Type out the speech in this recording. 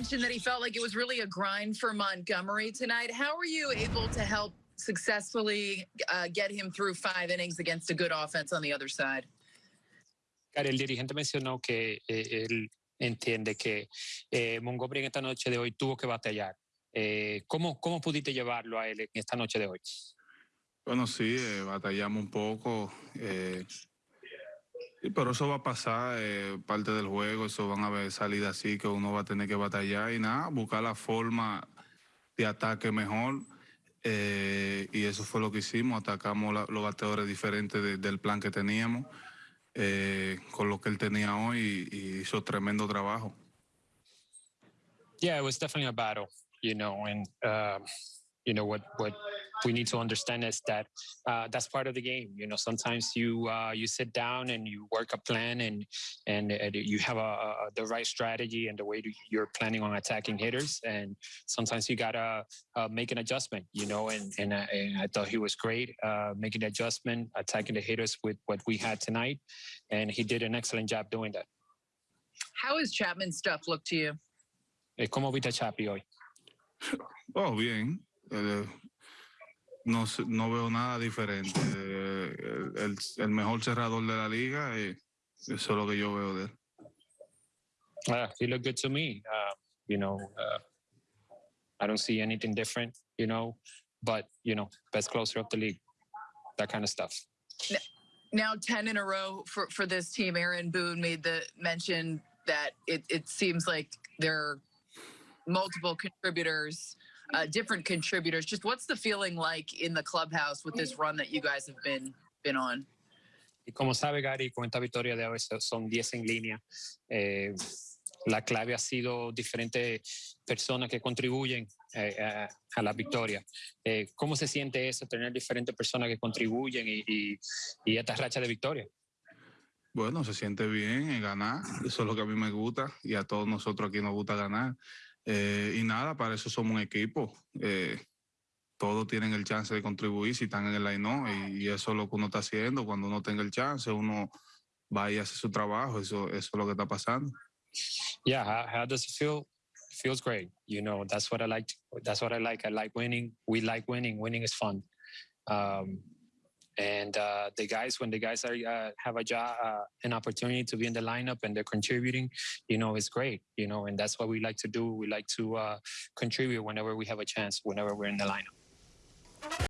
mentioned that he felt like it was really a grind for Montgomery tonight. How were you able to help successfully uh, get him through five innings against a good offense on the other side? El dirigente mencionó que eh, él entiende que eh, Montgomery en esta noche de hoy tuvo que batallar. Eh, ¿cómo, ¿Cómo pudiste llevarlo a él en esta noche de hoy? Bueno, sí, eh, batallamos un poco. Eh, pero eso va a pasar, eh, parte del juego, eso van a haber salidas así que uno va a tener que batallar y nada, buscar la forma de ataque mejor. Eh, y eso fue lo que hicimos, atacamos los bateadores diferentes de, del plan que teníamos, eh, con lo que él tenía hoy y, y hizo tremendo trabajo. Yeah, it was definitely a battle, you know, and um, you know what what we need to understand is that uh, that's part of the game. You know, sometimes you uh, you sit down and you work a plan and and, and you have a, a, the right strategy and the way you're planning on attacking hitters. And sometimes you gotta uh, make an adjustment. You know, and and, I- and I thought he was great uh, making the adjustment, attacking the hitters with what we had tonight, and he did an excellent job doing that. How has Chapman's stuff look to you? Eh, ¿Cómo viste a Chapi hoy? Oh, bien. Eh, no, no veo nada diferente. Eh, el, el- el mejor cerrador de la liga, eh, eso es lo que yo veo de él. Uh, he looked good to me. Uh, you know, uh, I don't see anything different. You know, but you know, best closer of the league, that kind of stuff. Now 10 in a row for, for this team. Aaron Boone made the mention that it, it seems like there are multiple contributors, uh, different contributors. Just what's the feeling like in the clubhouse with this run that you guys have been been on? Y como sabe Gary, con esta victoria de hoy so- son 10 en línea. Eh, la clave ha sido diferentes personas que contribuyen eh, a, a la victoria. Eh, ¿Cómo se siente eso, tener diferentes personas que contribuyen y, y, y esta racha de victoria? Bueno, se siente bien en ganar, eso es lo que a mí me gusta y a todos nosotros aquí nos gusta ganar. Eh, y nada, para eso somos un equipo. Eh, todos tienen el chance de contribuir si están en el line y, y eso es lo que uno está haciendo. Cuando uno tenga el chance, uno va y hace su trabajo, eso, eso es lo que está pasando. Yeah, how, how does it feel? feels great. You know, that's what I like. That's what I like. I like winning. We like winning. Winning is fun. Um, and uh, the guys, when the guys are uh, have a job, uh, an opportunity to be in the lineup and they're contributing, you know, it's great. You know, and that's what we like to do. We like to uh, contribute whenever we have a chance, whenever we're in the lineup.